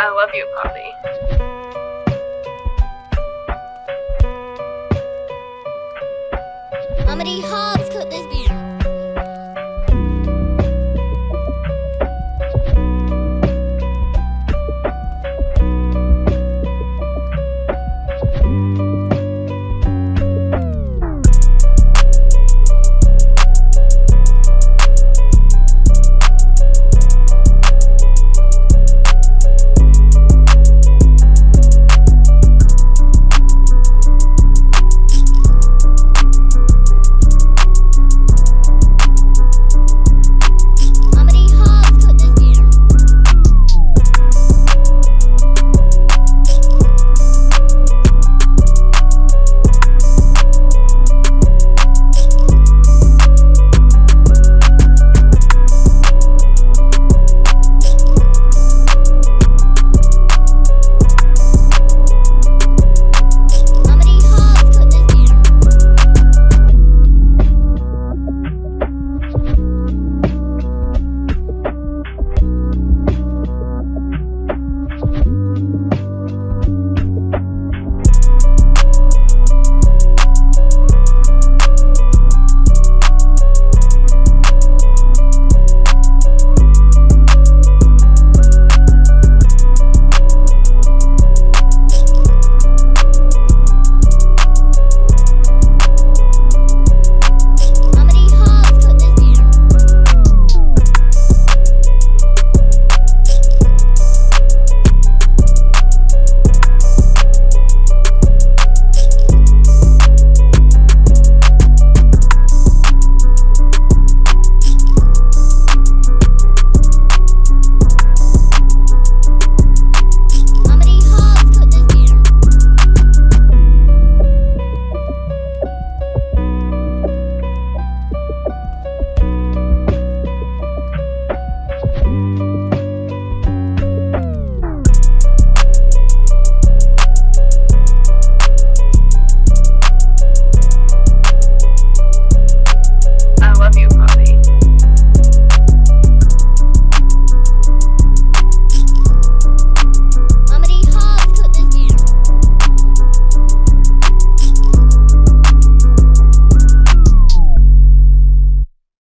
I love you, Poppy. Comedy Hobbs, could this be